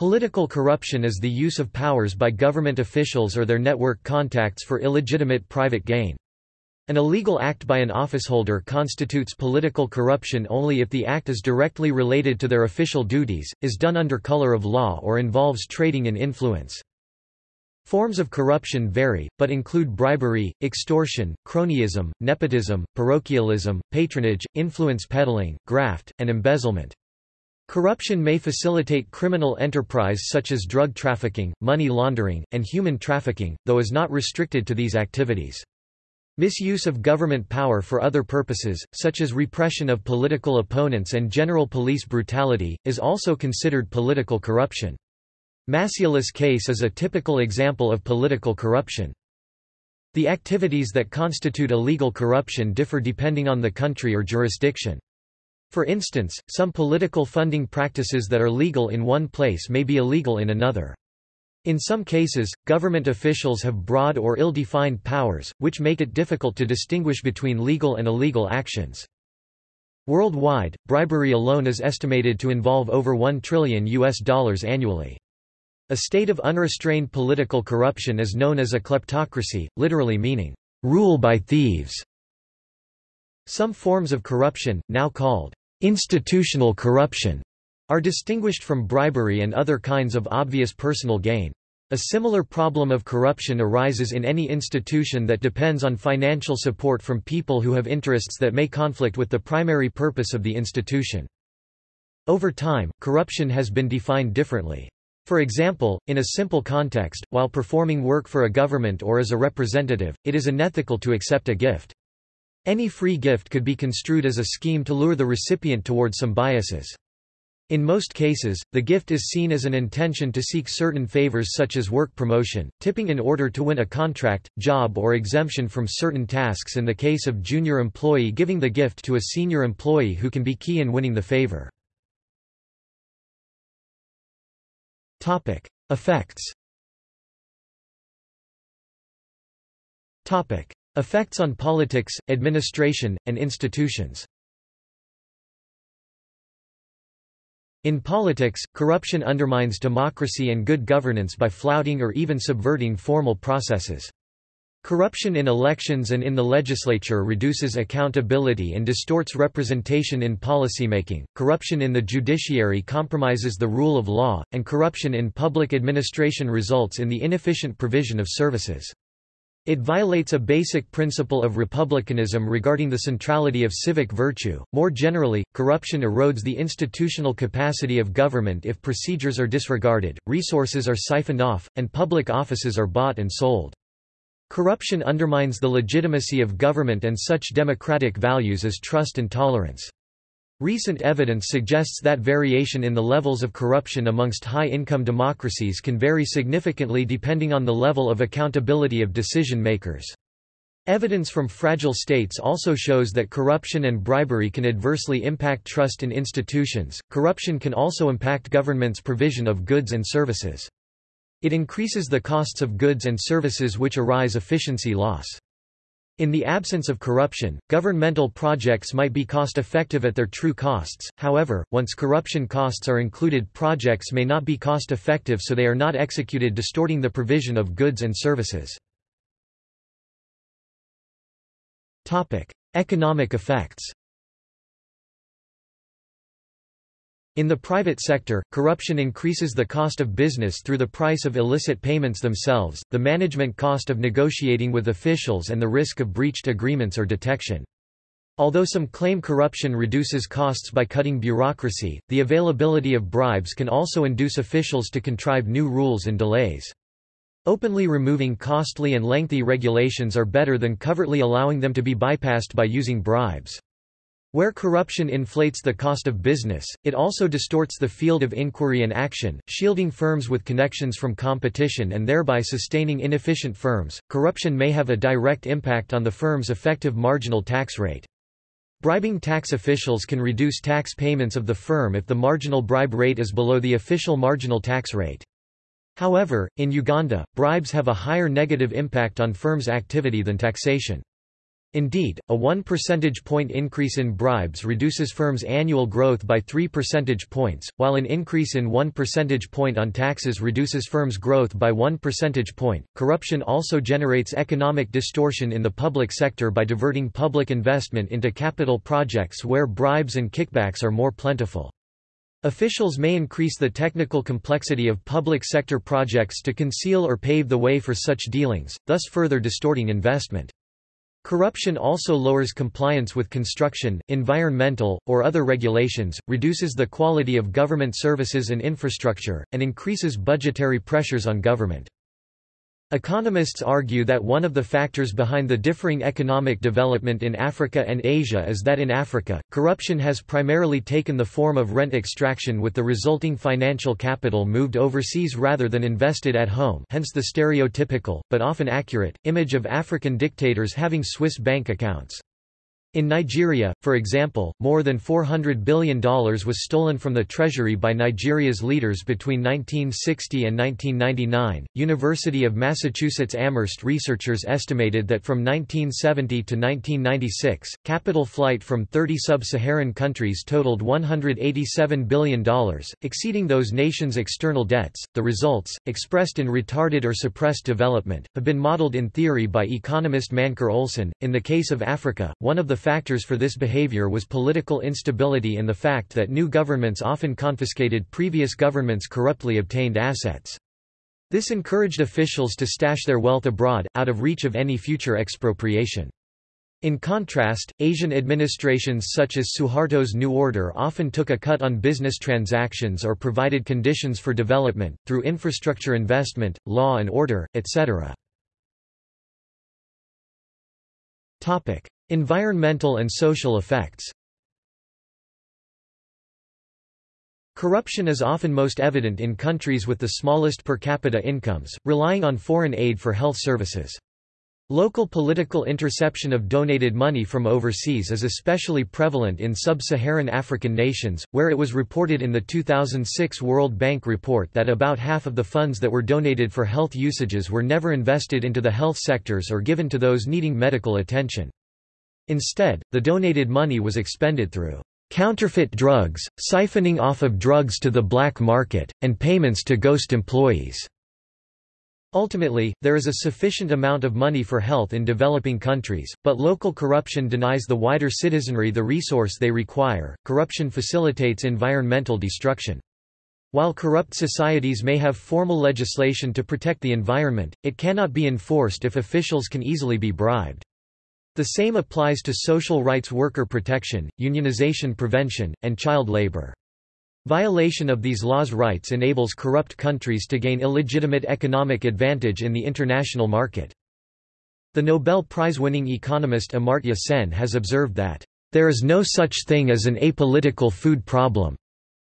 Political corruption is the use of powers by government officials or their network contacts for illegitimate private gain. An illegal act by an officeholder constitutes political corruption only if the act is directly related to their official duties, is done under color of law or involves trading in influence. Forms of corruption vary, but include bribery, extortion, cronyism, nepotism, parochialism, patronage, influence peddling, graft, and embezzlement. Corruption may facilitate criminal enterprise such as drug trafficking, money laundering, and human trafficking, though is not restricted to these activities. Misuse of government power for other purposes, such as repression of political opponents and general police brutality, is also considered political corruption. Maciulis case is a typical example of political corruption. The activities that constitute illegal corruption differ depending on the country or jurisdiction. For instance, some political funding practices that are legal in one place may be illegal in another. In some cases, government officials have broad or ill-defined powers, which make it difficult to distinguish between legal and illegal actions. Worldwide, bribery alone is estimated to involve over 1 trillion US dollars annually. A state of unrestrained political corruption is known as a kleptocracy, literally meaning, rule by thieves. Some forms of corruption, now called Institutional corruption are distinguished from bribery and other kinds of obvious personal gain. A similar problem of corruption arises in any institution that depends on financial support from people who have interests that may conflict with the primary purpose of the institution. Over time, corruption has been defined differently. For example, in a simple context, while performing work for a government or as a representative, it is unethical to accept a gift. Any free gift could be construed as a scheme to lure the recipient toward some biases. In most cases, the gift is seen as an intention to seek certain favors such as work promotion, tipping in order to win a contract, job or exemption from certain tasks in the case of junior employee giving the gift to a senior employee who can be key in winning the favor. Effects Effects on politics, administration, and institutions In politics, corruption undermines democracy and good governance by flouting or even subverting formal processes. Corruption in elections and in the legislature reduces accountability and distorts representation in policymaking. Corruption in the judiciary compromises the rule of law, and corruption in public administration results in the inefficient provision of services. It violates a basic principle of republicanism regarding the centrality of civic virtue. More generally, corruption erodes the institutional capacity of government if procedures are disregarded, resources are siphoned off, and public offices are bought and sold. Corruption undermines the legitimacy of government and such democratic values as trust and tolerance. Recent evidence suggests that variation in the levels of corruption amongst high-income democracies can vary significantly depending on the level of accountability of decision-makers. Evidence from fragile states also shows that corruption and bribery can adversely impact trust in institutions. Corruption can also impact government's provision of goods and services. It increases the costs of goods and services which arise efficiency loss. In the absence of corruption, governmental projects might be cost-effective at their true costs, however, once corruption costs are included projects may not be cost-effective so they are not executed distorting the provision of goods and services. Economic effects In the private sector, corruption increases the cost of business through the price of illicit payments themselves, the management cost of negotiating with officials and the risk of breached agreements or detection. Although some claim corruption reduces costs by cutting bureaucracy, the availability of bribes can also induce officials to contrive new rules and delays. Openly removing costly and lengthy regulations are better than covertly allowing them to be bypassed by using bribes. Where corruption inflates the cost of business, it also distorts the field of inquiry and action, shielding firms with connections from competition and thereby sustaining inefficient firms. Corruption may have a direct impact on the firm's effective marginal tax rate. Bribing tax officials can reduce tax payments of the firm if the marginal bribe rate is below the official marginal tax rate. However, in Uganda, bribes have a higher negative impact on firms' activity than taxation. Indeed, a 1 percentage point increase in bribes reduces firms' annual growth by 3 percentage points, while an increase in 1 percentage point on taxes reduces firms' growth by 1 percentage point. Corruption also generates economic distortion in the public sector by diverting public investment into capital projects where bribes and kickbacks are more plentiful. Officials may increase the technical complexity of public sector projects to conceal or pave the way for such dealings, thus further distorting investment. Corruption also lowers compliance with construction, environmental, or other regulations, reduces the quality of government services and infrastructure, and increases budgetary pressures on government. Economists argue that one of the factors behind the differing economic development in Africa and Asia is that in Africa, corruption has primarily taken the form of rent extraction with the resulting financial capital moved overseas rather than invested at home hence the stereotypical, but often accurate, image of African dictators having Swiss bank accounts. In Nigeria, for example, more than $400 billion was stolen from the treasury by Nigeria's leaders between 1960 and 1999. University of Massachusetts Amherst researchers estimated that from 1970 to 1996, capital flight from 30 sub Saharan countries totaled $187 billion, exceeding those nations' external debts. The results, expressed in retarded or suppressed development, have been modeled in theory by economist Mancur Olson. In the case of Africa, one of the factors for this behavior was political instability and the fact that new governments often confiscated previous governments' corruptly obtained assets. This encouraged officials to stash their wealth abroad, out of reach of any future expropriation. In contrast, Asian administrations such as Suharto's New Order often took a cut on business transactions or provided conditions for development, through infrastructure investment, law and order, etc. Environmental and social effects Corruption is often most evident in countries with the smallest per capita incomes, relying on foreign aid for health services. Local political interception of donated money from overseas is especially prevalent in sub-Saharan African nations, where it was reported in the 2006 World Bank report that about half of the funds that were donated for health usages were never invested into the health sectors or given to those needing medical attention. Instead, the donated money was expended through counterfeit drugs, siphoning off of drugs to the black market, and payments to ghost employees. Ultimately, there is a sufficient amount of money for health in developing countries, but local corruption denies the wider citizenry the resource they require. Corruption facilitates environmental destruction. While corrupt societies may have formal legislation to protect the environment, it cannot be enforced if officials can easily be bribed. The same applies to social rights worker protection, unionization prevention, and child labor. Violation of these laws' rights enables corrupt countries to gain illegitimate economic advantage in the international market. The Nobel Prize-winning economist Amartya Sen has observed that, "...there is no such thing as an apolitical food problem.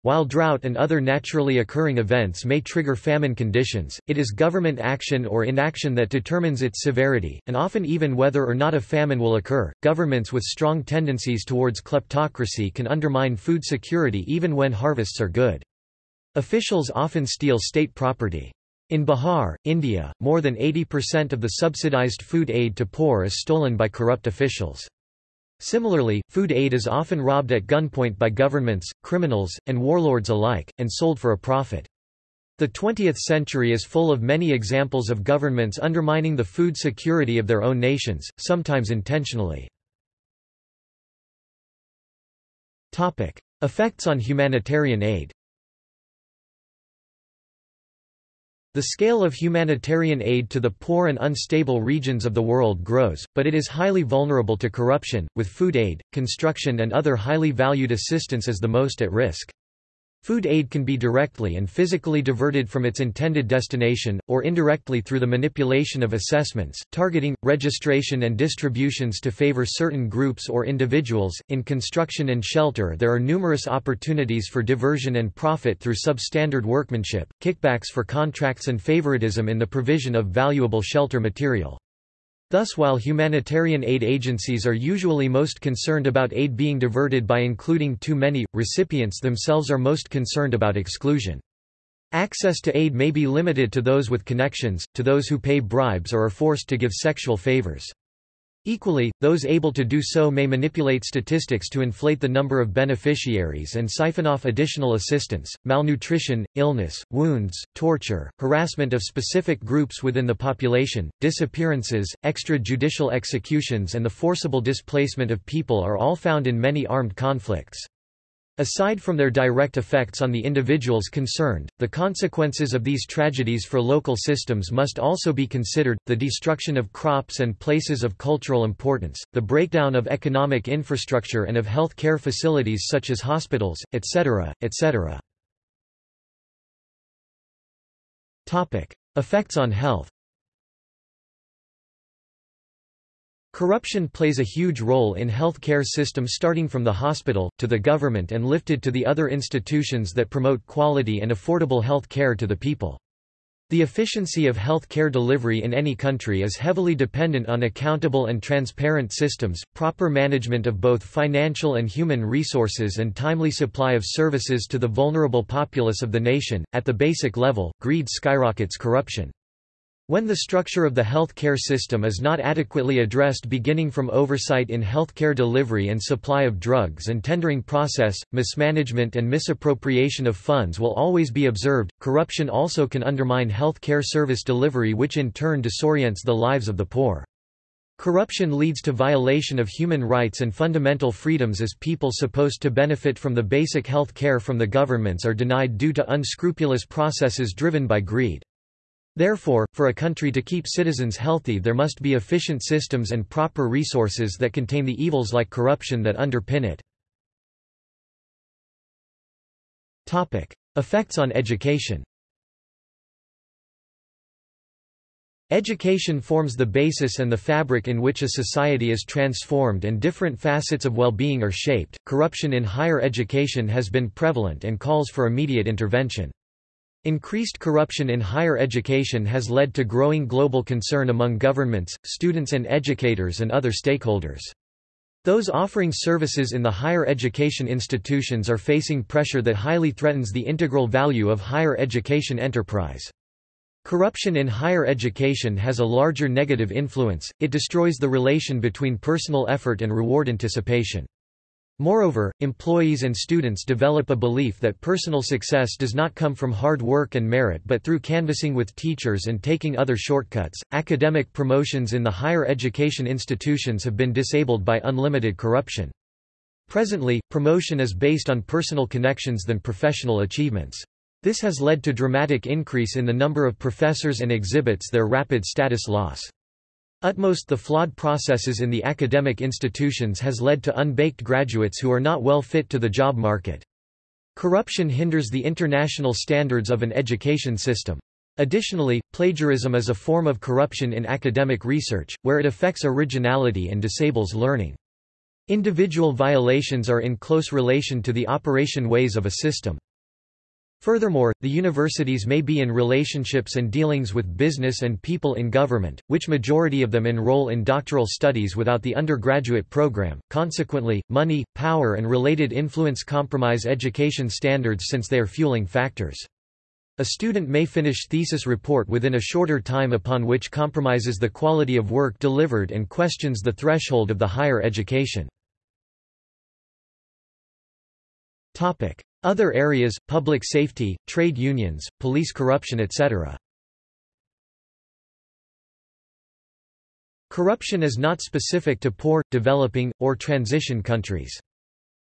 While drought and other naturally occurring events may trigger famine conditions, it is government action or inaction that determines its severity, and often even whether or not a famine will occur. Governments with strong tendencies towards kleptocracy can undermine food security even when harvests are good. Officials often steal state property. In Bihar, India, more than 80% of the subsidized food aid to poor is stolen by corrupt officials. Similarly, food aid is often robbed at gunpoint by governments, criminals, and warlords alike, and sold for a profit. The 20th century is full of many examples of governments undermining the food security of their own nations, sometimes intentionally. Effects on humanitarian aid The scale of humanitarian aid to the poor and unstable regions of the world grows, but it is highly vulnerable to corruption, with food aid, construction and other highly valued assistance as the most at risk. Food aid can be directly and physically diverted from its intended destination, or indirectly through the manipulation of assessments, targeting, registration, and distributions to favor certain groups or individuals. In construction and shelter, there are numerous opportunities for diversion and profit through substandard workmanship, kickbacks for contracts, and favoritism in the provision of valuable shelter material. Thus while humanitarian aid agencies are usually most concerned about aid being diverted by including too many, recipients themselves are most concerned about exclusion. Access to aid may be limited to those with connections, to those who pay bribes or are forced to give sexual favors. Equally, those able to do so may manipulate statistics to inflate the number of beneficiaries and siphon off additional assistance. Malnutrition, illness, wounds, torture, harassment of specific groups within the population, disappearances, extrajudicial executions, and the forcible displacement of people are all found in many armed conflicts. Aside from their direct effects on the individuals concerned, the consequences of these tragedies for local systems must also be considered, the destruction of crops and places of cultural importance, the breakdown of economic infrastructure and of health care facilities such as hospitals, etc., etc. Effects on health Corruption plays a huge role in health care system starting from the hospital, to the government and lifted to the other institutions that promote quality and affordable health care to the people. The efficiency of health care delivery in any country is heavily dependent on accountable and transparent systems, proper management of both financial and human resources and timely supply of services to the vulnerable populace of the nation. At the basic level, greed skyrockets corruption. When the structure of the health care system is not adequately addressed beginning from oversight in health care delivery and supply of drugs and tendering process, mismanagement and misappropriation of funds will always be observed. Corruption also can undermine health care service delivery which in turn disorients the lives of the poor. Corruption leads to violation of human rights and fundamental freedoms as people supposed to benefit from the basic health care from the governments are denied due to unscrupulous processes driven by greed. Therefore, for a country to keep citizens healthy there must be efficient systems and proper resources that contain the evils like corruption that underpin it. Effects on education Education forms the basis and the fabric in which a society is transformed and different facets of well-being are shaped. Corruption in higher education has been prevalent and calls for immediate intervention. Increased corruption in higher education has led to growing global concern among governments, students and educators and other stakeholders. Those offering services in the higher education institutions are facing pressure that highly threatens the integral value of higher education enterprise. Corruption in higher education has a larger negative influence, it destroys the relation between personal effort and reward anticipation. Moreover, employees and students develop a belief that personal success does not come from hard work and merit but through canvassing with teachers and taking other shortcuts. Academic promotions in the higher education institutions have been disabled by unlimited corruption. Presently, promotion is based on personal connections than professional achievements. This has led to dramatic increase in the number of professors and exhibits their rapid status loss. Utmost the flawed processes in the academic institutions has led to unbaked graduates who are not well fit to the job market. Corruption hinders the international standards of an education system. Additionally, plagiarism is a form of corruption in academic research, where it affects originality and disables learning. Individual violations are in close relation to the operation ways of a system. Furthermore, the universities may be in relationships and dealings with business and people in government, which majority of them enroll in doctoral studies without the undergraduate program. Consequently, money, power and related influence compromise education standards since they are fueling factors. A student may finish thesis report within a shorter time upon which compromises the quality of work delivered and questions the threshold of the higher education. Other areas, public safety, trade unions, police corruption etc. Corruption is not specific to poor, developing, or transition countries.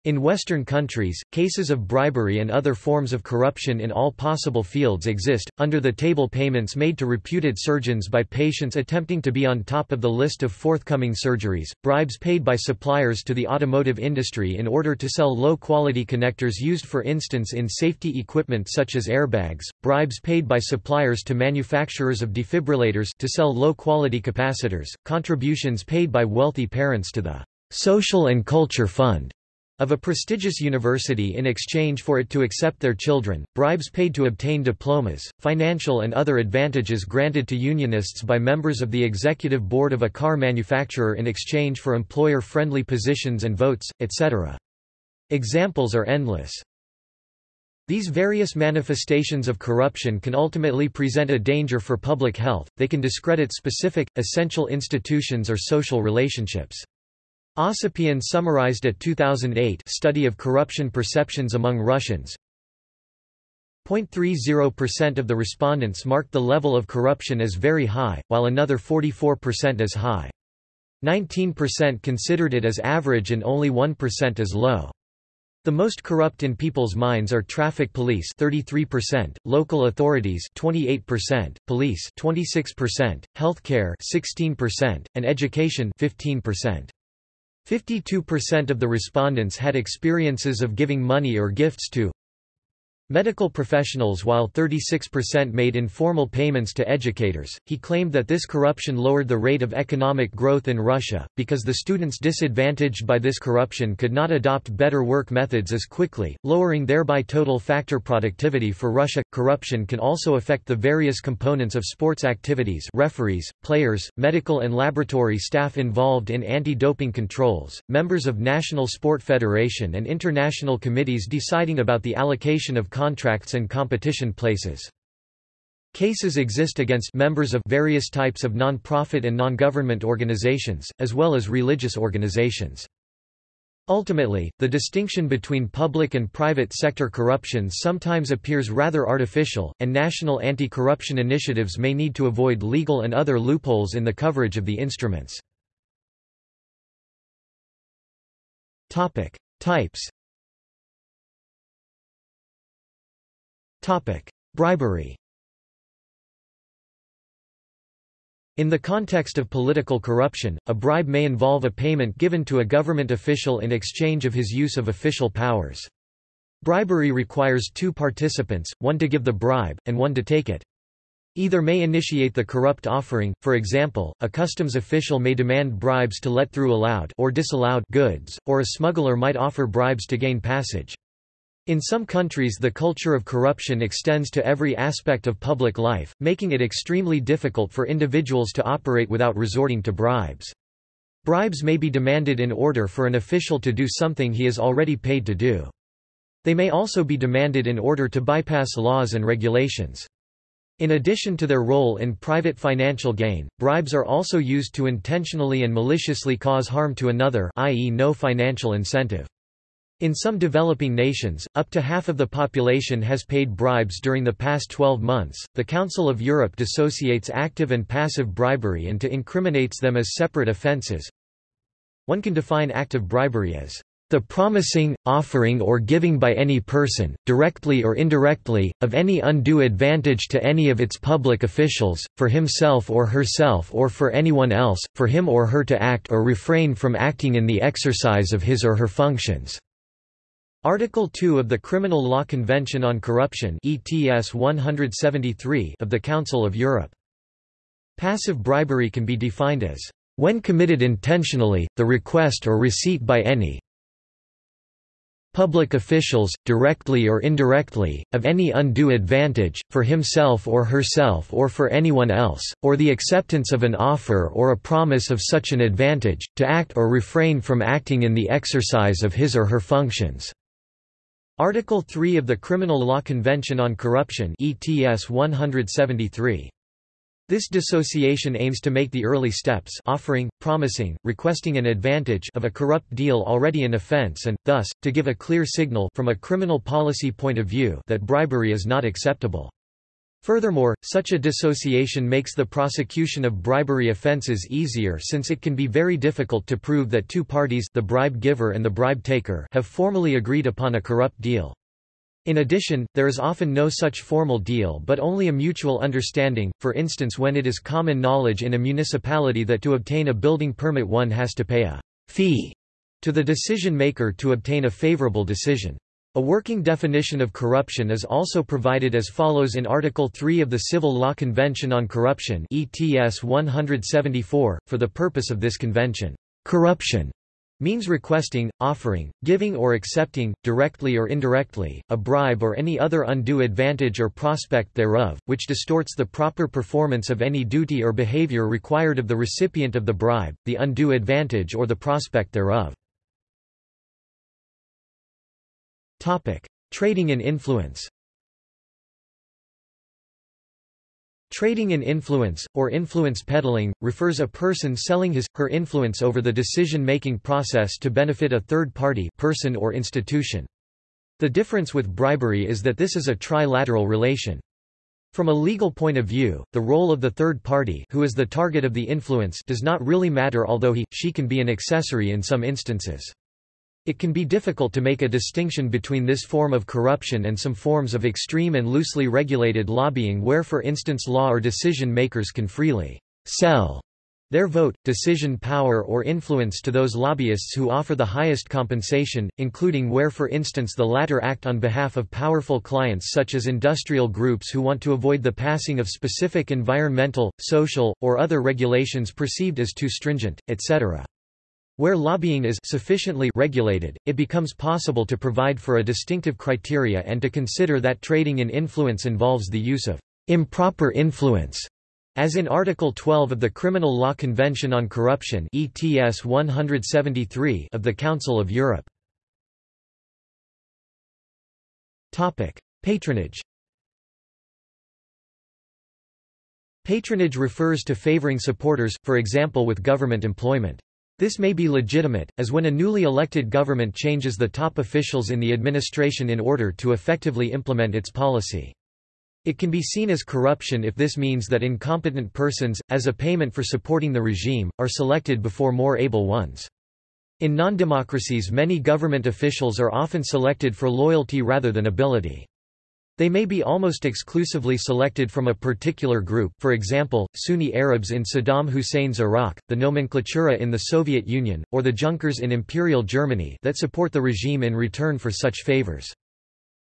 In Western countries, cases of bribery and other forms of corruption in all possible fields exist, under the table payments made to reputed surgeons by patients attempting to be on top of the list of forthcoming surgeries, bribes paid by suppliers to the automotive industry in order to sell low-quality connectors used for instance in safety equipment such as airbags, bribes paid by suppliers to manufacturers of defibrillators to sell low-quality capacitors, contributions paid by wealthy parents to the Social and Culture Fund of a prestigious university in exchange for it to accept their children, bribes paid to obtain diplomas, financial and other advantages granted to unionists by members of the executive board of a car manufacturer in exchange for employer-friendly positions and votes, etc. Examples are endless. These various manifestations of corruption can ultimately present a danger for public health, they can discredit specific, essential institutions or social relationships. Osipian summarized a 2008 study of corruption perceptions among Russians. 0.30% of the respondents marked the level of corruption as very high, while another 44% as high. 19% considered it as average and only 1% as low. The most corrupt in people's minds are traffic police 33%, local authorities 28%, police 26%, healthcare 16%, and education 15%. 52% of the respondents had experiences of giving money or gifts to Medical professionals while 36% made informal payments to educators, he claimed that this corruption lowered the rate of economic growth in Russia, because the students disadvantaged by this corruption could not adopt better work methods as quickly, lowering thereby total factor productivity for Russia. Corruption can also affect the various components of sports activities referees, players, medical and laboratory staff involved in anti-doping controls, members of National Sport Federation and international committees deciding about the allocation of contracts and competition places. Cases exist against members of various types of non-profit and non-government organizations, as well as religious organizations. Ultimately, the distinction between public and private sector corruption sometimes appears rather artificial, and national anti-corruption initiatives may need to avoid legal and other loopholes in the coverage of the instruments. Types Bribery In the context of political corruption, a bribe may involve a payment given to a government official in exchange of his use of official powers. Bribery requires two participants, one to give the bribe, and one to take it. Either may initiate the corrupt offering, for example, a customs official may demand bribes to let through allowed or disallowed goods, or a smuggler might offer bribes to gain passage. In some countries the culture of corruption extends to every aspect of public life, making it extremely difficult for individuals to operate without resorting to bribes. Bribes may be demanded in order for an official to do something he is already paid to do. They may also be demanded in order to bypass laws and regulations. In addition to their role in private financial gain, bribes are also used to intentionally and maliciously cause harm to another i.e. no financial incentive. In some developing nations, up to half of the population has paid bribes during the past 12 months. The Council of Europe dissociates active and passive bribery and to incriminates them as separate offences. One can define active bribery as the promising, offering or giving by any person, directly or indirectly, of any undue advantage to any of its public officials, for himself or herself or for anyone else, for him or her to act or refrain from acting in the exercise of his or her functions. Article 2 of the Criminal Law Convention on Corruption ETS 173 of the Council of Europe. Passive bribery can be defined as, "...when committed intentionally, the request or receipt by any public officials, directly or indirectly, of any undue advantage, for himself or herself or for anyone else, or the acceptance of an offer or a promise of such an advantage, to act or refrain from acting in the exercise of his or her functions." Article 3 of the Criminal Law Convention on Corruption ETS 173. This dissociation aims to make the early steps offering, promising, requesting an advantage of a corrupt deal already an offense and, thus, to give a clear signal from a criminal policy point of view that bribery is not acceptable. Furthermore, such a dissociation makes the prosecution of bribery offences easier since it can be very difficult to prove that two parties the bribe giver and the bribe taker have formally agreed upon a corrupt deal. In addition, there is often no such formal deal but only a mutual understanding, for instance when it is common knowledge in a municipality that to obtain a building permit one has to pay a fee to the decision maker to obtain a favorable decision. A working definition of corruption is also provided as follows in Article 3 of the Civil Law Convention on Corruption ETS 174, for the purpose of this convention. Corruption means requesting, offering, giving or accepting, directly or indirectly, a bribe or any other undue advantage or prospect thereof, which distorts the proper performance of any duty or behavior required of the recipient of the bribe, the undue advantage or the prospect thereof. Trading in influence Trading in influence, or influence peddling, refers a person selling his, her influence over the decision-making process to benefit a third party person or institution. The difference with bribery is that this is a trilateral relation. From a legal point of view, the role of the third party who is the target of the influence does not really matter although he, she can be an accessory in some instances. It can be difficult to make a distinction between this form of corruption and some forms of extreme and loosely regulated lobbying where for instance law or decision makers can freely sell their vote, decision power or influence to those lobbyists who offer the highest compensation, including where for instance the latter act on behalf of powerful clients such as industrial groups who want to avoid the passing of specific environmental, social, or other regulations perceived as too stringent, etc. Where lobbying is sufficiently regulated, it becomes possible to provide for a distinctive criteria and to consider that trading in influence involves the use of improper influence as in Article 12 of the Criminal Law Convention on Corruption ETS 173 of the Council of Europe. Topic: Patronage Patronage refers to favoring supporters, for example with government employment. This may be legitimate, as when a newly elected government changes the top officials in the administration in order to effectively implement its policy. It can be seen as corruption if this means that incompetent persons, as a payment for supporting the regime, are selected before more able ones. In non-democracies many government officials are often selected for loyalty rather than ability. They may be almost exclusively selected from a particular group for example, Sunni Arabs in Saddam Hussein's Iraq, the nomenklatura in the Soviet Union, or the Junkers in Imperial Germany that support the regime in return for such favors.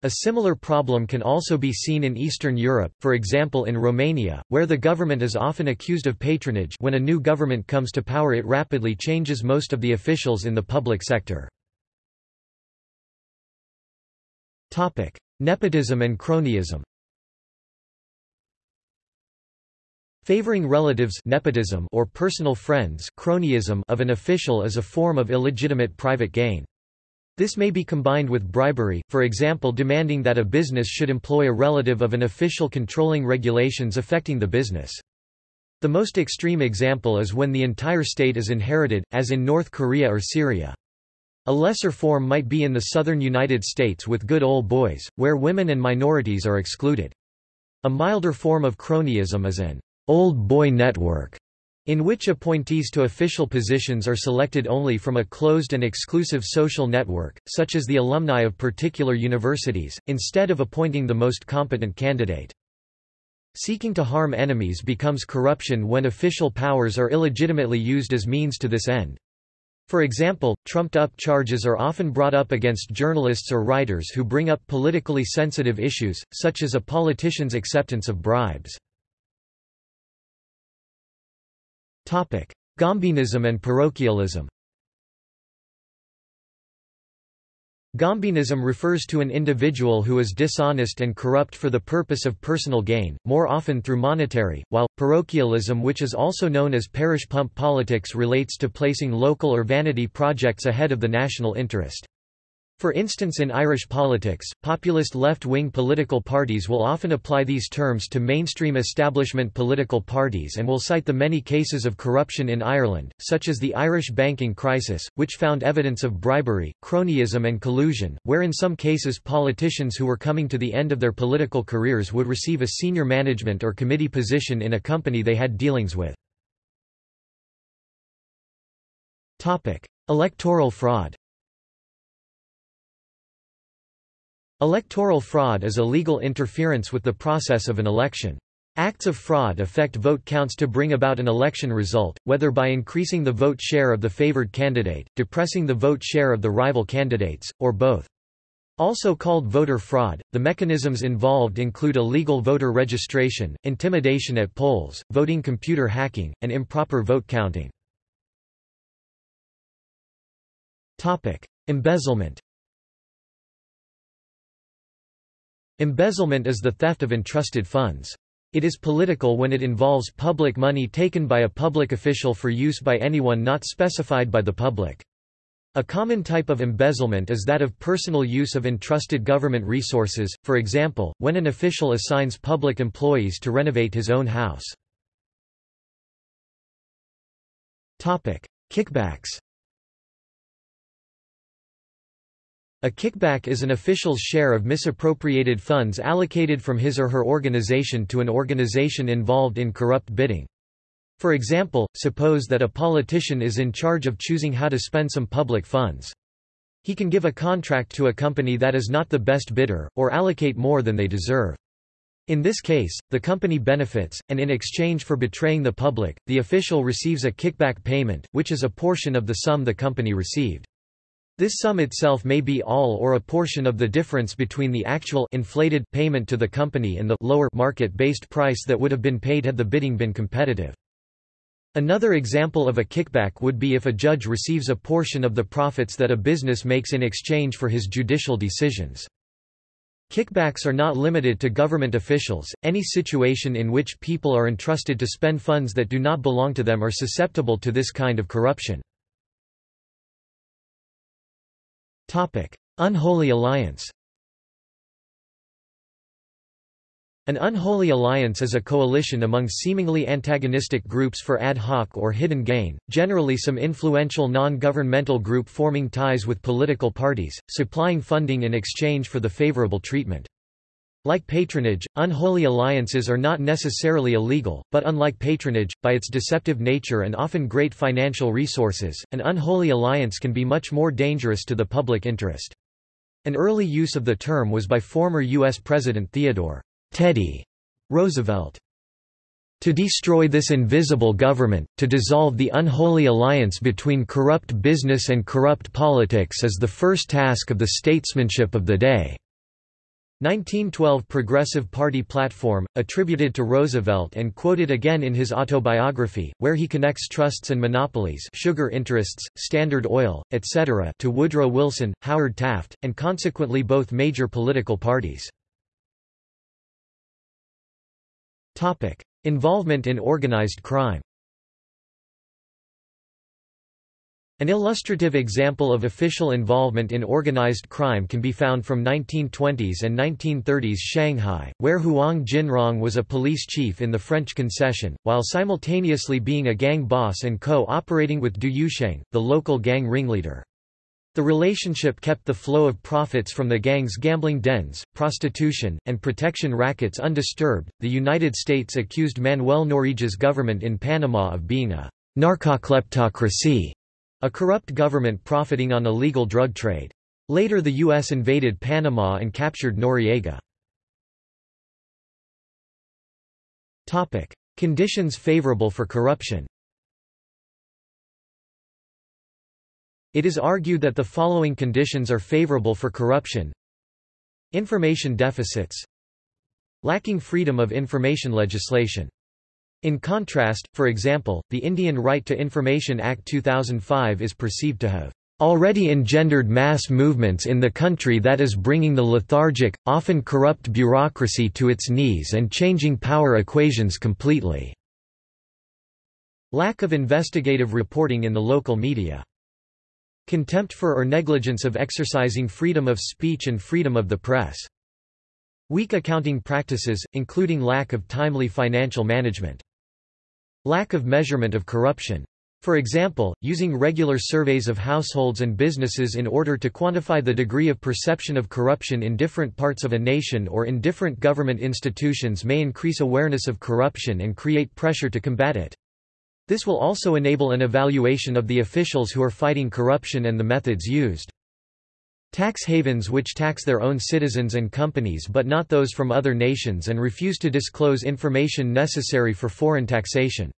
A similar problem can also be seen in Eastern Europe, for example in Romania, where the government is often accused of patronage when a new government comes to power it rapidly changes most of the officials in the public sector. Nepotism and cronyism Favoring relatives nepotism or personal friends cronyism of an official is a form of illegitimate private gain. This may be combined with bribery, for example demanding that a business should employ a relative of an official controlling regulations affecting the business. The most extreme example is when the entire state is inherited, as in North Korea or Syria. A lesser form might be in the southern United States with good old boys, where women and minorities are excluded. A milder form of cronyism is an old boy network, in which appointees to official positions are selected only from a closed and exclusive social network, such as the alumni of particular universities, instead of appointing the most competent candidate. Seeking to harm enemies becomes corruption when official powers are illegitimately used as means to this end. For example, trumped-up charges are often brought up against journalists or writers who bring up politically sensitive issues, such as a politician's acceptance of bribes. Gombeenism and parochialism Gombeenism refers to an individual who is dishonest and corrupt for the purpose of personal gain, more often through monetary, while, parochialism which is also known as parish pump politics relates to placing local or vanity projects ahead of the national interest. For instance in Irish politics, populist left-wing political parties will often apply these terms to mainstream establishment political parties and will cite the many cases of corruption in Ireland, such as the Irish banking crisis, which found evidence of bribery, cronyism and collusion, where in some cases politicians who were coming to the end of their political careers would receive a senior management or committee position in a company they had dealings with. Electoral fraud Electoral fraud is illegal interference with the process of an election. Acts of fraud affect vote counts to bring about an election result, whether by increasing the vote share of the favored candidate, depressing the vote share of the rival candidates, or both. Also called voter fraud, the mechanisms involved include illegal voter registration, intimidation at polls, voting computer hacking, and improper vote counting. Embezzlement Embezzlement is the theft of entrusted funds. It is political when it involves public money taken by a public official for use by anyone not specified by the public. A common type of embezzlement is that of personal use of entrusted government resources, for example, when an official assigns public employees to renovate his own house. Kickbacks A kickback is an official's share of misappropriated funds allocated from his or her organization to an organization involved in corrupt bidding. For example, suppose that a politician is in charge of choosing how to spend some public funds. He can give a contract to a company that is not the best bidder, or allocate more than they deserve. In this case, the company benefits, and in exchange for betraying the public, the official receives a kickback payment, which is a portion of the sum the company received. This sum itself may be all or a portion of the difference between the actual inflated payment to the company and the lower market-based price that would have been paid had the bidding been competitive. Another example of a kickback would be if a judge receives a portion of the profits that a business makes in exchange for his judicial decisions. Kickbacks are not limited to government officials, any situation in which people are entrusted to spend funds that do not belong to them are susceptible to this kind of corruption. Unholy alliance An unholy alliance is a coalition among seemingly antagonistic groups for ad hoc or hidden gain, generally some influential non-governmental group forming ties with political parties, supplying funding in exchange for the favorable treatment. Like patronage, unholy alliances are not necessarily illegal, but unlike patronage, by its deceptive nature and often great financial resources, an unholy alliance can be much more dangerous to the public interest. An early use of the term was by former U.S. President Theodore Teddy Roosevelt. To destroy this invisible government, to dissolve the unholy alliance between corrupt business and corrupt politics is the first task of the statesmanship of the day. 1912 Progressive Party platform, attributed to Roosevelt and quoted again in his autobiography, where he connects trusts and monopolies sugar interests, Standard Oil, etc. to Woodrow Wilson, Howard Taft, and consequently both major political parties. Involvement in organized crime An illustrative example of official involvement in organized crime can be found from 1920s and 1930s Shanghai, where Huang Jinrong was a police chief in the French concession, while simultaneously being a gang boss and co-operating with Du Yuesheng, the local gang ringleader. The relationship kept the flow of profits from the gang's gambling dens, prostitution, and protection rackets undisturbed. The United States accused Manuel Noriega's government in Panama of being a narcokleptocracy a corrupt government profiting on illegal drug trade. Later the U.S. invaded Panama and captured Noriega. Topic. Conditions favorable for corruption It is argued that the following conditions are favorable for corruption Information deficits Lacking freedom of information legislation in contrast, for example, the Indian Right to Information Act 2005 is perceived to have already engendered mass movements in the country that is bringing the lethargic, often corrupt bureaucracy to its knees and changing power equations completely." Lack of investigative reporting in the local media. Contempt for or negligence of exercising freedom of speech and freedom of the press. Weak accounting practices, including lack of timely financial management. Lack of measurement of corruption. For example, using regular surveys of households and businesses in order to quantify the degree of perception of corruption in different parts of a nation or in different government institutions may increase awareness of corruption and create pressure to combat it. This will also enable an evaluation of the officials who are fighting corruption and the methods used. Tax havens which tax their own citizens and companies but not those from other nations and refuse to disclose information necessary for foreign taxation.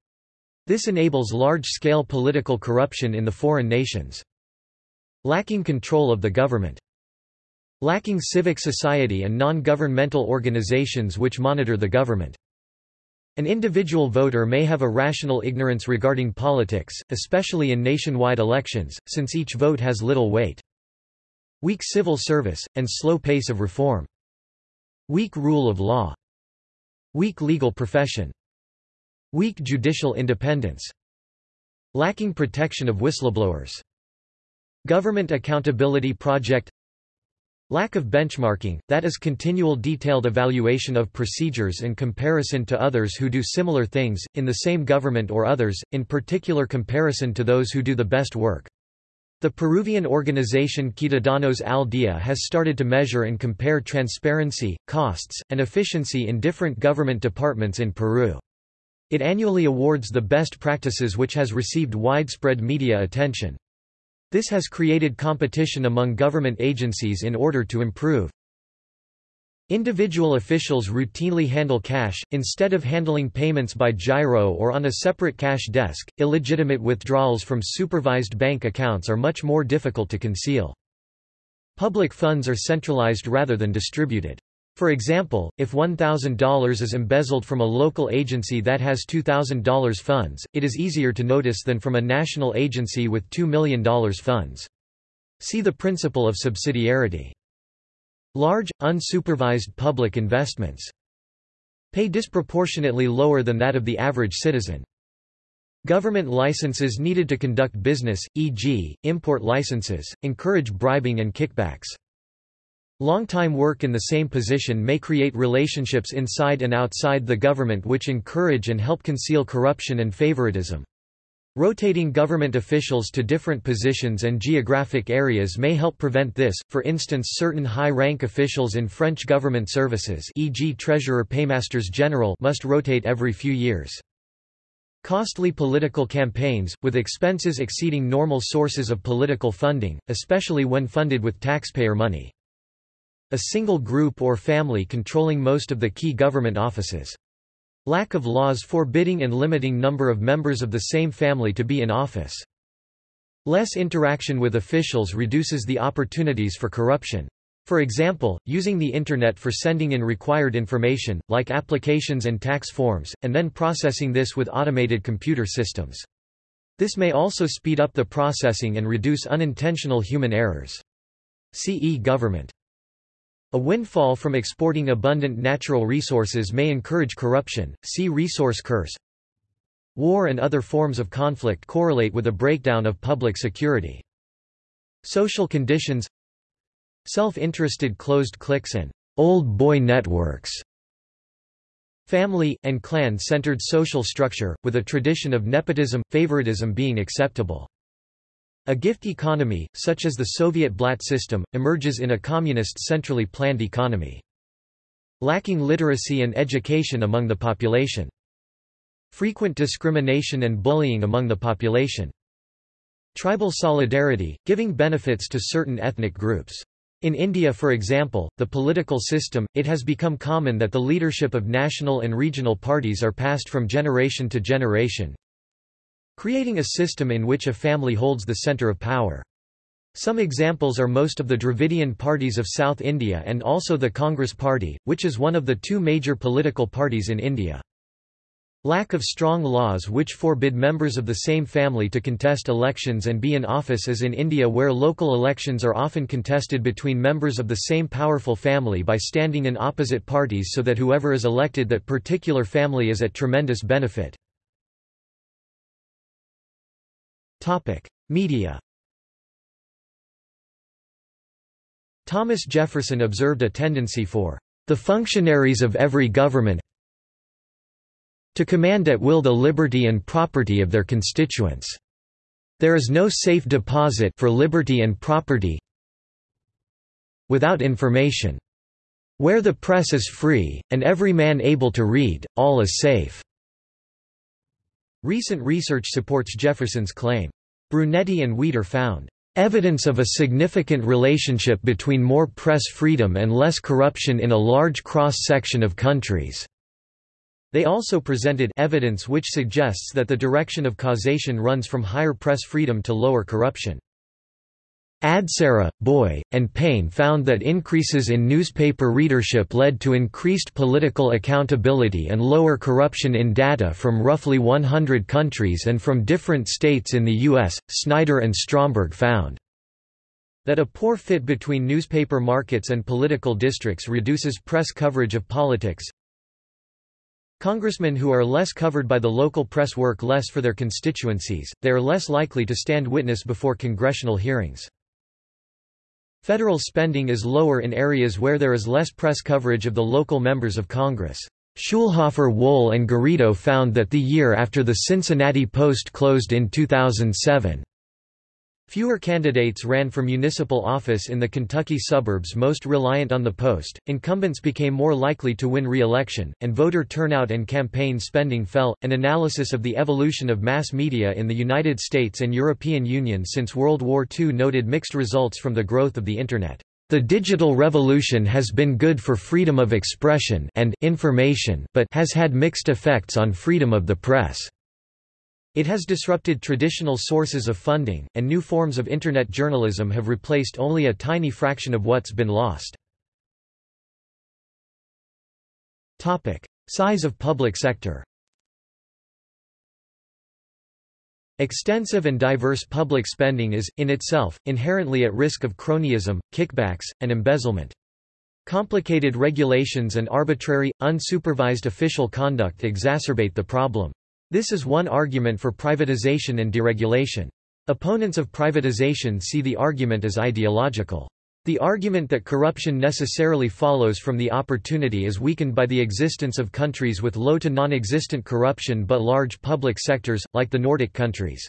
This enables large-scale political corruption in the foreign nations. Lacking control of the government. Lacking civic society and non-governmental organizations which monitor the government. An individual voter may have a rational ignorance regarding politics, especially in nationwide elections, since each vote has little weight. Weak civil service, and slow pace of reform. Weak rule of law. Weak legal profession. Weak judicial independence. Lacking protection of whistleblowers. Government Accountability Project Lack of benchmarking, that is continual detailed evaluation of procedures in comparison to others who do similar things, in the same government or others, in particular comparison to those who do the best work. The Peruvian organization Ciudadanos al Día has started to measure and compare transparency, costs, and efficiency in different government departments in Peru. It annually awards the best practices which has received widespread media attention. This has created competition among government agencies in order to improve. Individual officials routinely handle cash, instead of handling payments by giro or on a separate cash desk. Illegitimate withdrawals from supervised bank accounts are much more difficult to conceal. Public funds are centralized rather than distributed. For example, if $1,000 is embezzled from a local agency that has $2,000 funds, it is easier to notice than from a national agency with $2 million funds. See the principle of subsidiarity. Large, unsupervised public investments pay disproportionately lower than that of the average citizen. Government licenses needed to conduct business, e.g., import licenses, encourage bribing and kickbacks. Long-time work in the same position may create relationships inside and outside the government which encourage and help conceal corruption and favoritism. Rotating government officials to different positions and geographic areas may help prevent this, for instance certain high-rank officials in French government services e.g. Treasurer Paymasters General must rotate every few years. Costly political campaigns, with expenses exceeding normal sources of political funding, especially when funded with taxpayer money a single group or family controlling most of the key government offices. Lack of laws forbidding and limiting number of members of the same family to be in office. Less interaction with officials reduces the opportunities for corruption. For example, using the Internet for sending in required information, like applications and tax forms, and then processing this with automated computer systems. This may also speed up the processing and reduce unintentional human errors. CE government a windfall from exporting abundant natural resources may encourage corruption, see resource curse. War and other forms of conflict correlate with a breakdown of public security. Social conditions Self-interested closed cliques and old boy networks Family, and clan-centered social structure, with a tradition of nepotism, favoritism being acceptable. A gift economy, such as the Soviet blat system, emerges in a communist centrally planned economy. Lacking literacy and education among the population. Frequent discrimination and bullying among the population. Tribal solidarity, giving benefits to certain ethnic groups. In India for example, the political system, it has become common that the leadership of national and regional parties are passed from generation to generation, creating a system in which a family holds the centre of power. Some examples are most of the Dravidian parties of South India and also the Congress Party, which is one of the two major political parties in India. Lack of strong laws which forbid members of the same family to contest elections and be in office as in India where local elections are often contested between members of the same powerful family by standing in opposite parties so that whoever is elected that particular family is at tremendous benefit. Media Thomas Jefferson observed a tendency for the functionaries of every government to command at will the liberty and property of their constituents. There is no safe deposit for liberty and property without information. Where the press is free, and every man able to read, all is safe. Recent research supports Jefferson's claim. Brunetti and Weder found evidence of a significant relationship between more press freedom and less corruption in a large cross-section of countries. They also presented evidence which suggests that the direction of causation runs from higher press freedom to lower corruption. Adserà, Boix, and Payne found that increases in newspaper readership led to increased political accountability and lower corruption in data from roughly 100 countries and from different states in the U.S. Snyder and Stromberg found that a poor fit between newspaper markets and political districts reduces press coverage of politics. Congressmen who are less covered by the local press work less for their constituencies, they are less likely to stand witness before congressional hearings. Federal spending is lower in areas where there is less press coverage of the local members of Congress. Schulhofer Wohl and Garrido found that the year after the Cincinnati Post closed in 2007, Fewer candidates ran for municipal office in the Kentucky suburbs most reliant on the post, incumbents became more likely to win re-election, and voter turnout and campaign spending fell. An analysis of the evolution of mass media in the United States and European Union since World War II noted mixed results from the growth of the Internet. The digital revolution has been good for freedom of expression and information but has had mixed effects on freedom of the press. It has disrupted traditional sources of funding, and new forms of Internet journalism have replaced only a tiny fraction of what's been lost. Size of public sector Extensive and diverse public spending is, in itself, inherently at risk of cronyism, kickbacks, and embezzlement. Complicated regulations and arbitrary, unsupervised official conduct exacerbate the problem. This is one argument for privatization and deregulation. Opponents of privatization see the argument as ideological. The argument that corruption necessarily follows from the opportunity is weakened by the existence of countries with low to non-existent corruption but large public sectors, like the Nordic countries.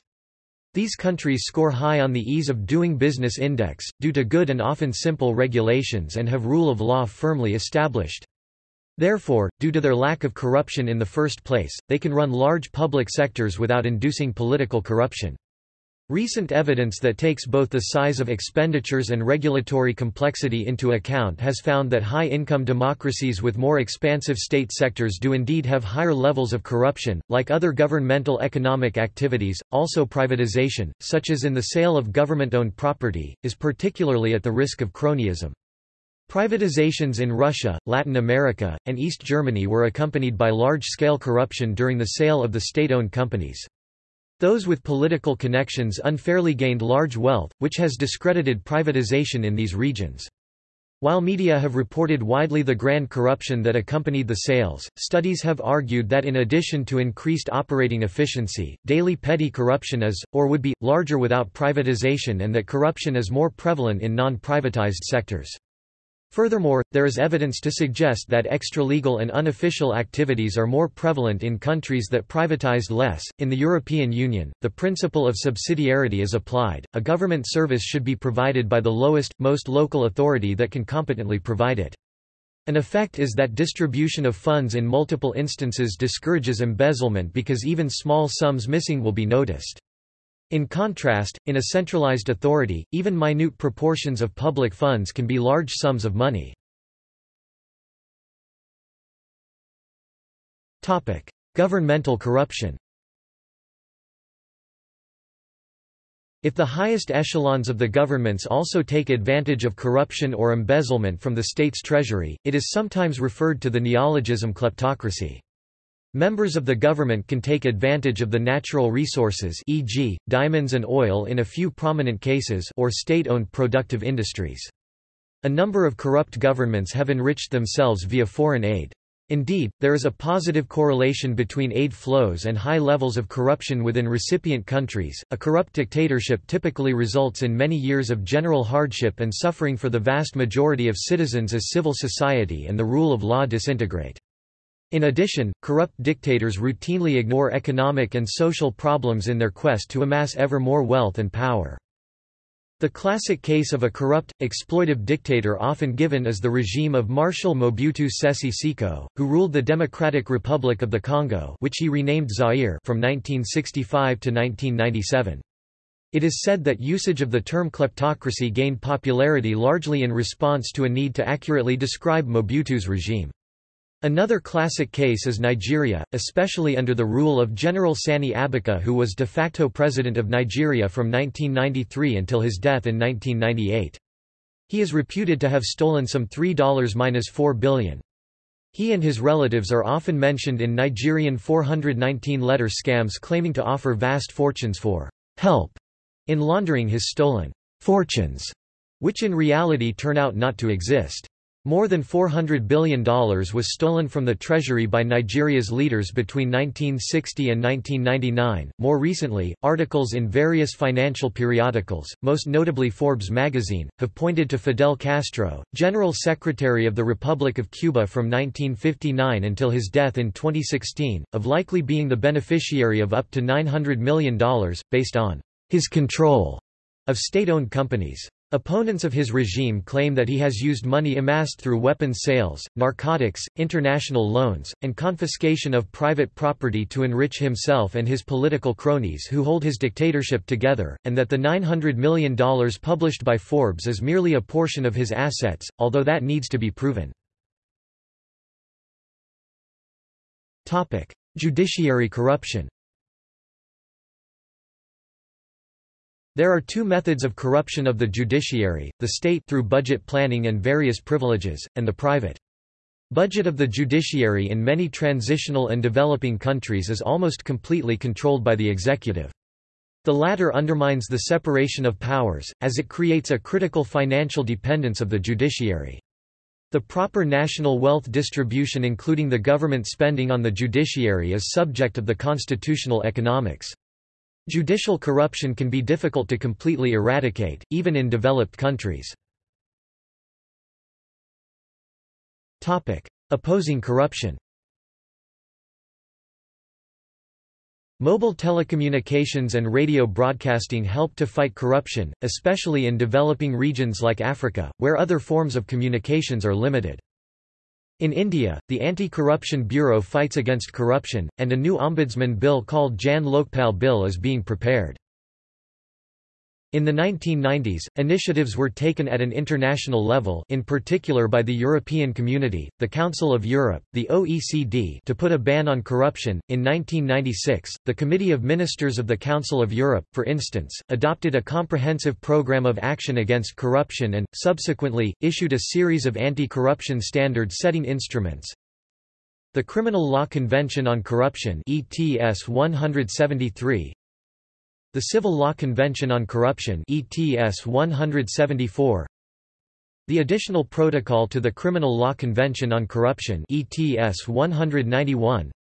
These countries score high on the Ease of Doing Business Index, due to good and often simple regulations and have rule of law firmly established. Therefore, due to their lack of corruption in the first place, they can run large public sectors without inducing political corruption. Recent evidence that takes both the size of expenditures and regulatory complexity into account has found that high-income democracies with more expansive state sectors do indeed have higher levels of corruption. Like other governmental economic activities, also privatization, such as in the sale of government-owned property, is particularly at the risk of cronyism. Privatizations in Russia, Latin America, and East Germany were accompanied by large-scale corruption during the sale of the state-owned companies. Those with political connections unfairly gained large wealth, which has discredited privatization in these regions. While media have reported widely the grand corruption that accompanied the sales, studies have argued that in addition to increased operating efficiency, daily petty corruption is, or would be, larger without privatization and that corruption is more prevalent in non-privatized sectors. Furthermore, there is evidence to suggest that extralegal and unofficial activities are more prevalent in countries that privatized less. In the European Union, the principle of subsidiarity is applied. A government service should be provided by the lowest, most local authority that can competently provide it. An effect is that distribution of funds in multiple instances discourages embezzlement because even small sums missing will be noticed. In contrast, in a centralized authority, even minute proportions of public funds can be large sums of money. Governmental corruption If the highest echelons of the governments also take advantage of corruption or embezzlement from the state's treasury, it is sometimes referred to the neologism kleptocracy. Members of the government can take advantage of the natural resources e.g., diamonds and oil in a few prominent cases or state-owned productive industries. A number of corrupt governments have enriched themselves via foreign aid. Indeed, there is a positive correlation between aid flows and high levels of corruption within recipient countries. A corrupt dictatorship typically results in many years of general hardship and suffering for the vast majority of citizens as civil society and the rule of law disintegrate. In addition, corrupt dictators routinely ignore economic and social problems in their quest to amass ever more wealth and power. The classic case of a corrupt, exploitive dictator often given is the regime of Marshal Mobutu Sese Seko, who ruled the Democratic Republic of the Congo which he renamed Zaire from 1965 to 1997. It is said that usage of the term kleptocracy gained popularity largely in response to a need to accurately describe Mobutu's regime. Another classic case is Nigeria, especially under the rule of General Sani Abacha who was de facto president of Nigeria from 1993 until his death in 1998. He is reputed to have stolen some $3-4 billion. He and his relatives are often mentioned in Nigerian 419-letter scams claiming to offer vast fortunes for help in laundering his stolen fortunes, which in reality turn out not to exist. More than $400 billion was stolen from the treasury by Nigeria's leaders between 1960 and 1999. More recently, articles in various financial periodicals, most notably Forbes magazine, have pointed to Fidel Castro, General Secretary of the Republic of Cuba from 1959 until his death in 2016, of likely being the beneficiary of up to $900 million, based on his control of state-owned companies. Opponents of his regime claim that he has used money amassed through weapons sales, narcotics, international loans, and confiscation of private property to enrich himself and his political cronies who hold his dictatorship together, and that the $900 million published by Forbes is merely a portion of his assets, although that needs to be proven. Judiciary corruption There are two methods of corruption of the judiciary, the state through budget planning and various privileges, and the private. Budget of the judiciary in many transitional and developing countries is almost completely controlled by the executive. The latter undermines the separation of powers, as it creates a critical financial dependence of the judiciary. The proper national wealth distribution including the government spending on the judiciary is subject of the constitutional economics. Judicial corruption can be difficult to completely eradicate, even in developed countries. Opposing corruption Mobile telecommunications and radio broadcasting help to fight corruption, especially in developing regions like Africa, where other forms of communications are limited. In India, the Anti-Corruption Bureau fights against corruption, and a new ombudsman bill called Jan Lokpal Bill is being prepared. In the 1990s, initiatives were taken at an international level in particular by the European Community, the Council of Europe, the OECD to put a ban on corruption. In 1996, the Committee of Ministers of the Council of Europe, for instance, adopted a comprehensive program of action against corruption and, subsequently, issued a series of anti-corruption standard-setting instruments, the Criminal Law Convention on Corruption ETS 173 the Civil Law Convention on Corruption ETS 174 The Additional Protocol to the Criminal Law Convention on Corruption ETS 191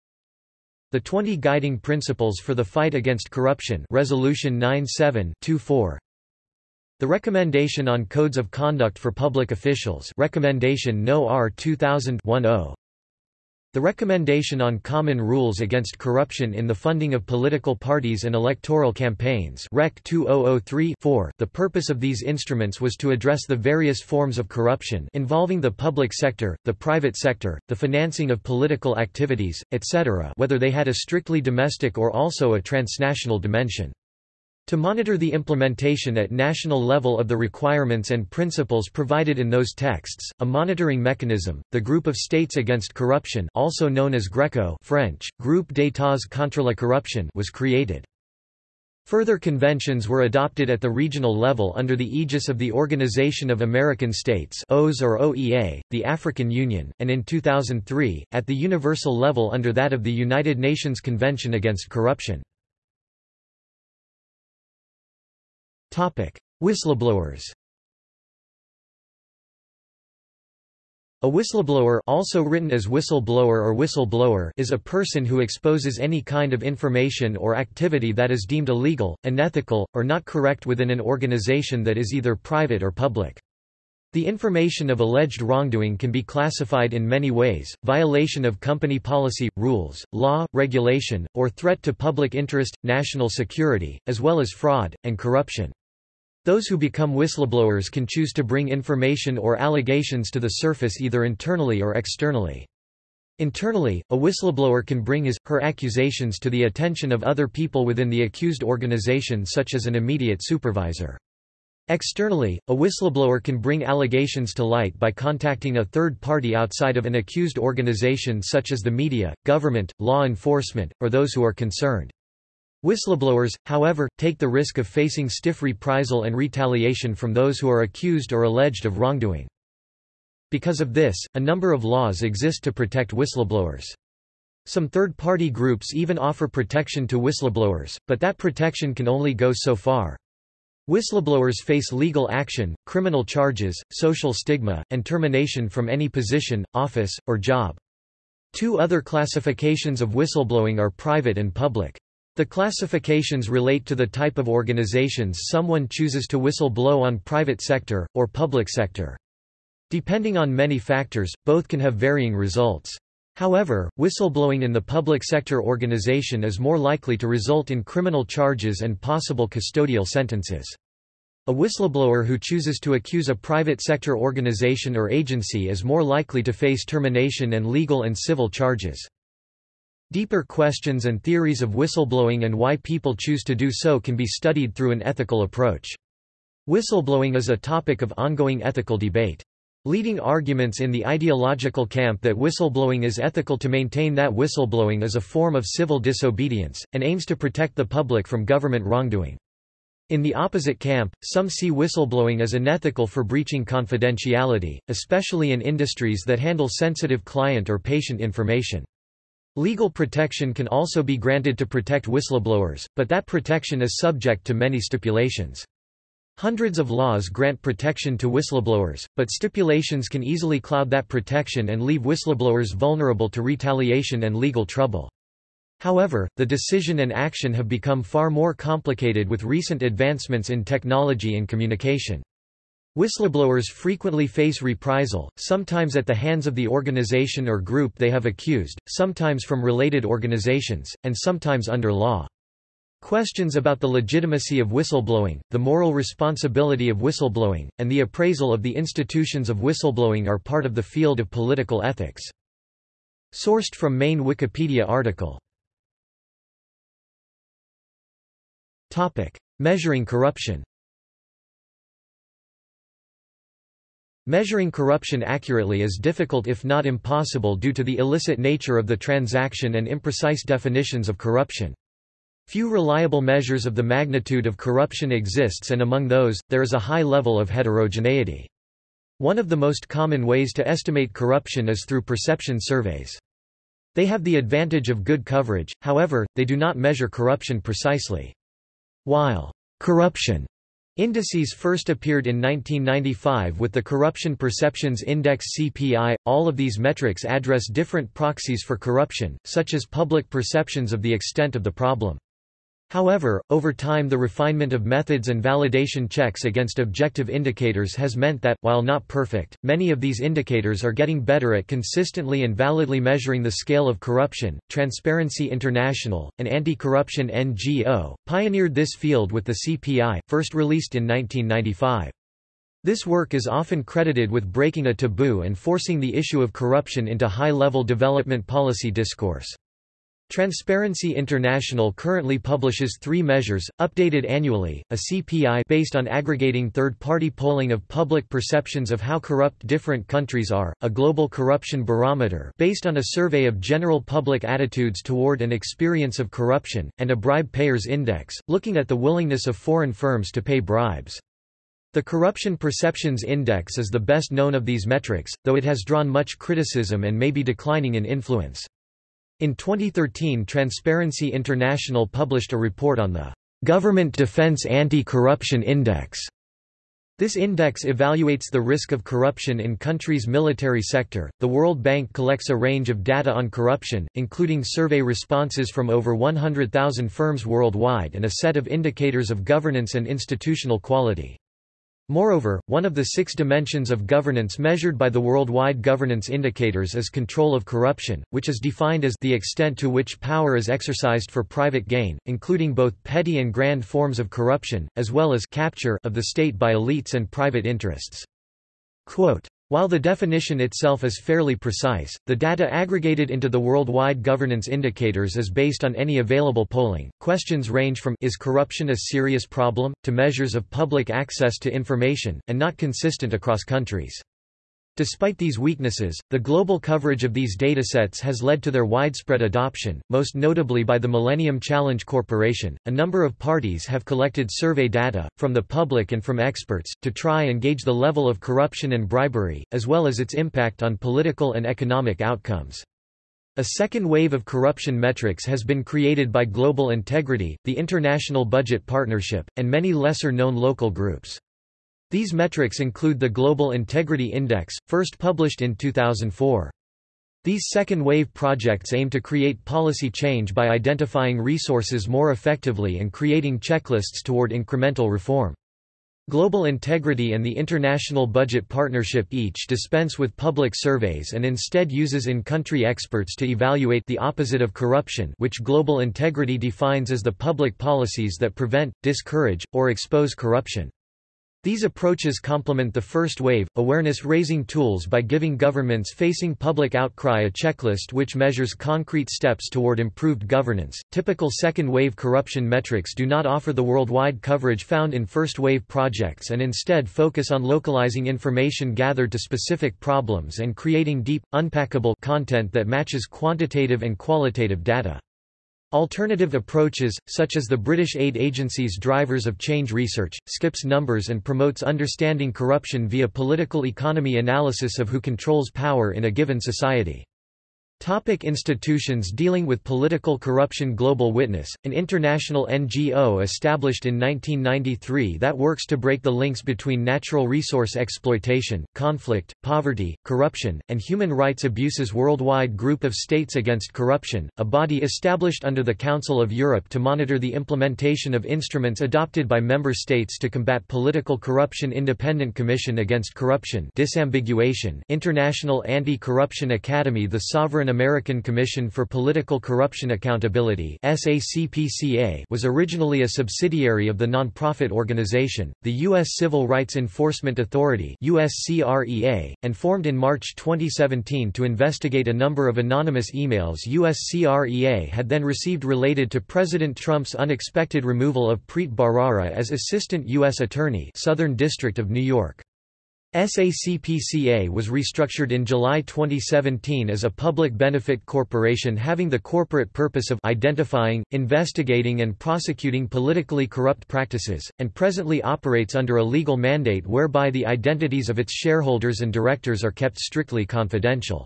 The 20 Guiding Principles for the Fight Against Corruption Resolution 9724 The Recommendation on Codes of Conduct for Public Officials Recommendation No. R 2000 10 the Recommendation on Common Rules Against Corruption in the Funding of Political Parties and Electoral Campaigns Rec. 2003-4 The purpose of these instruments was to address the various forms of corruption involving the public sector, the private sector, the financing of political activities, etc. whether they had a strictly domestic or also a transnational dimension. To monitor the implementation at national level of the requirements and principles provided in those texts, a monitoring mechanism, the Group of States Against Corruption also known as GRECO French, Groupe d'États contre la corruption was created. Further conventions were adopted at the regional level under the aegis of the Organization of American States OAS or OEA, the African Union, and in 2003, at the universal level under that of the United Nations Convention Against Corruption. Whistleblowers A whistleblower also written as whistleblower or whistleblower is a person who exposes any kind of information or activity that is deemed illegal, unethical, or not correct within an organization that is either private or public. The information of alleged wrongdoing can be classified in many ways, violation of company policy, rules, law, regulation, or threat to public interest, national security, as well as fraud, and corruption. Those who become whistleblowers can choose to bring information or allegations to the surface either internally or externally. Internally, a whistleblower can bring his, her accusations to the attention of other people within the accused organization such as an immediate supervisor. Externally, a whistleblower can bring allegations to light by contacting a third party outside of an accused organization such as the media, government, law enforcement, or those who are concerned. Whistleblowers, however, take the risk of facing stiff reprisal and retaliation from those who are accused or alleged of wrongdoing. Because of this, a number of laws exist to protect whistleblowers. Some third-party groups even offer protection to whistleblowers, but that protection can only go so far. Whistleblowers face legal action, criminal charges, social stigma, and termination from any position, office, or job. Two other classifications of whistleblowing are private and public. The classifications relate to the type of organizations someone chooses to whistle-blow on private sector, or public sector. Depending on many factors, both can have varying results. However, whistleblowing in the public sector organization is more likely to result in criminal charges and possible custodial sentences. A whistleblower who chooses to accuse a private sector organization or agency is more likely to face termination and legal and civil charges. Deeper questions and theories of whistleblowing and why people choose to do so can be studied through an ethical approach. Whistleblowing is a topic of ongoing ethical debate. Leading arguments in the ideological camp that whistleblowing is ethical to maintain that whistleblowing is a form of civil disobedience, and aims to protect the public from government wrongdoing. In the opposite camp, some see whistleblowing as unethical for breaching confidentiality, especially in industries that handle sensitive client or patient information. Legal protection can also be granted to protect whistleblowers, but that protection is subject to many stipulations. Hundreds of laws grant protection to whistleblowers, but stipulations can easily cloud that protection and leave whistleblowers vulnerable to retaliation and legal trouble. However, the decision and action have become far more complicated with recent advancements in technology and communication. Whistleblowers frequently face reprisal, sometimes at the hands of the organization or group they have accused, sometimes from related organizations, and sometimes under law. Questions about the legitimacy of whistleblowing, the moral responsibility of whistleblowing, and the appraisal of the institutions of whistleblowing are part of the field of political ethics. Sourced from main Wikipedia article. Measuring corruption Measuring corruption accurately is difficult if not impossible due to the illicit nature of the transaction and imprecise definitions of corruption. Few reliable measures of the magnitude of corruption exists and among those, there is a high level of heterogeneity. One of the most common ways to estimate corruption is through perception surveys. They have the advantage of good coverage, however, they do not measure corruption precisely. While corruption Indices first appeared in 1995 with the Corruption Perceptions Index CPI. All of these metrics address different proxies for corruption, such as public perceptions of the extent of the problem. However, over time the refinement of methods and validation checks against objective indicators has meant that, while not perfect, many of these indicators are getting better at consistently and validly measuring the scale of corruption. Transparency International, an anti-corruption NGO, pioneered this field with the CPI, first released in 1995. This work is often credited with breaking a taboo and forcing the issue of corruption into high-level development policy discourse. Transparency International currently publishes three measures, updated annually, a CPI based on aggregating third-party polling of public perceptions of how corrupt different countries are, a global corruption barometer based on a survey of general public attitudes toward and experience of corruption, and a bribe payers index, looking at the willingness of foreign firms to pay bribes. The Corruption Perceptions Index is the best known of these metrics, though it has drawn much criticism and may be declining in influence. In 2013 Transparency International published a report on the Government Defense Anti-Corruption Index. This index evaluates the risk of corruption in countries' military sector. The World Bank collects a range of data on corruption, including survey responses from over 100,000 firms worldwide and a set of indicators of governance and institutional quality. Moreover, one of the six dimensions of governance measured by the Worldwide Governance Indicators is control of corruption, which is defined as the extent to which power is exercised for private gain, including both petty and grand forms of corruption, as well as capture of the state by elites and private interests. Quote, while the definition itself is fairly precise, the data aggregated into the worldwide governance indicators is based on any available polling. Questions range from is corruption a serious problem to measures of public access to information and not consistent across countries. Despite these weaknesses, the global coverage of these datasets has led to their widespread adoption, most notably by the Millennium Challenge Corporation. A number of parties have collected survey data, from the public and from experts, to try and gauge the level of corruption and bribery, as well as its impact on political and economic outcomes. A second wave of corruption metrics has been created by Global Integrity, the International Budget Partnership, and many lesser-known local groups. These metrics include the Global Integrity Index, first published in 2004. These second-wave projects aim to create policy change by identifying resources more effectively and creating checklists toward incremental reform. Global Integrity and the International Budget Partnership each dispense with public surveys and instead uses in-country experts to evaluate the opposite of corruption which Global Integrity defines as the public policies that prevent, discourage, or expose corruption. These approaches complement the first wave, awareness-raising tools by giving governments facing public outcry a checklist which measures concrete steps toward improved governance. Typical second-wave corruption metrics do not offer the worldwide coverage found in first-wave projects and instead focus on localizing information gathered to specific problems and creating deep, unpackable content that matches quantitative and qualitative data. Alternative approaches, such as the British aid agency's Drivers of Change Research, skips numbers and promotes understanding corruption via political economy analysis of who controls power in a given society. Topic institutions dealing with political corruption Global Witness, an international NGO established in 1993 that works to break the links between natural resource exploitation, conflict, poverty, corruption, and human rights abuses Worldwide Group of States Against Corruption, a body established under the Council of Europe to monitor the implementation of instruments adopted by member states to combat political corruption Independent Commission Against Corruption Disambiguation International Anti-Corruption Academy The Sovereign American Commission for Political Corruption Accountability was originally a subsidiary of the nonprofit organization, the U.S. Civil Rights Enforcement Authority and formed in March 2017 to investigate a number of anonymous emails USCREA had then received related to President Trump's unexpected removal of Preet Bharara as Assistant U.S. Attorney Southern District of New York. SACPCA was restructured in July 2017 as a public benefit corporation having the corporate purpose of identifying, investigating and prosecuting politically corrupt practices, and presently operates under a legal mandate whereby the identities of its shareholders and directors are kept strictly confidential.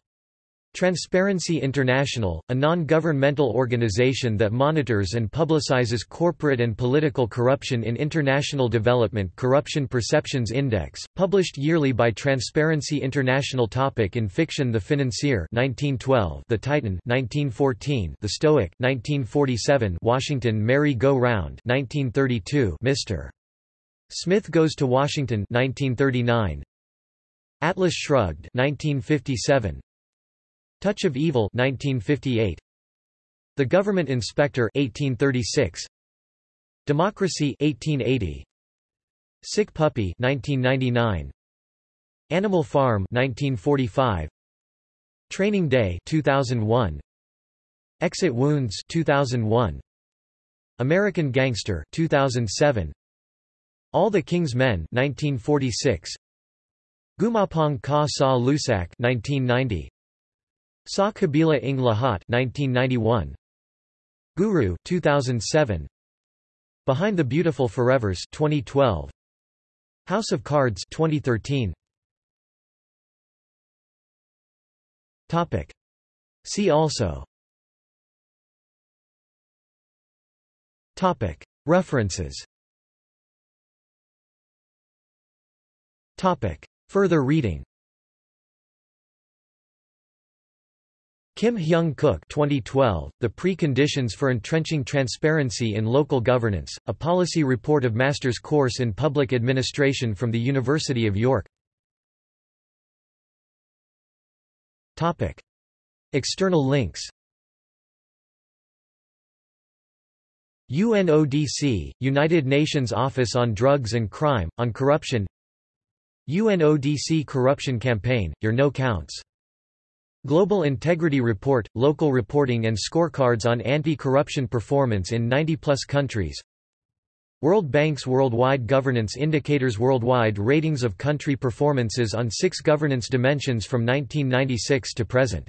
Transparency International, a non-governmental organization that monitors and publicizes corporate and political corruption in international development Corruption Perceptions Index, published yearly by Transparency International Topic in fiction The Financier 1912, The Titan 1914, The Stoic 1947, Washington Merry Go Round 1932, Mr. Smith Goes to Washington 1939, Atlas Shrugged 1957, Touch of Evil 1958 The Government Inspector 1836 Democracy 1880 Sick Puppy 1999 Animal Farm 1945 Training Day 2001 Exit Wounds 2001 American Gangster 2007 All the King's Men 1946 Gumapang Ka Sa Lusak 1990 Sa Kabila ng Lahat 1991 Guru 2007 Behind the Beautiful Forevers 2012 House of Cards 2013 Topic. See also. Topic. References. Topic. Further reading Kim Hyung Kook 2012, The Pre-Conditions for Entrenching Transparency in Local Governance, a policy report of master's course in public administration from the University of York. External links. UNODC, United Nations Office on Drugs and Crime, on Corruption. UNODC Corruption Campaign, Your No Counts Global Integrity Report – Local reporting and scorecards on anti-corruption performance in 90-plus countries World Bank's Worldwide Governance Indicators Worldwide ratings of country performances on six governance dimensions from 1996 to present.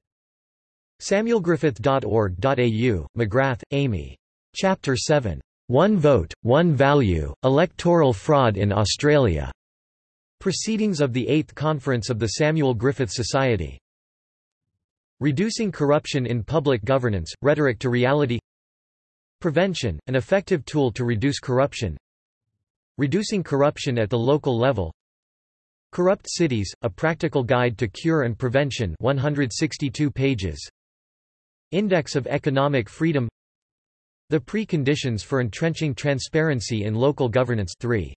samuelgriffith.org.au, McGrath, Amy. Chapter 7. One Vote, One Value, Electoral Fraud in Australia. Proceedings of the 8th Conference of the Samuel Griffith Society. Reducing corruption in public governance, rhetoric to reality Prevention, an effective tool to reduce corruption Reducing corruption at the local level Corrupt Cities, A Practical Guide to Cure and Prevention 162 pages Index of Economic Freedom The Preconditions for Entrenching Transparency in Local Governance 3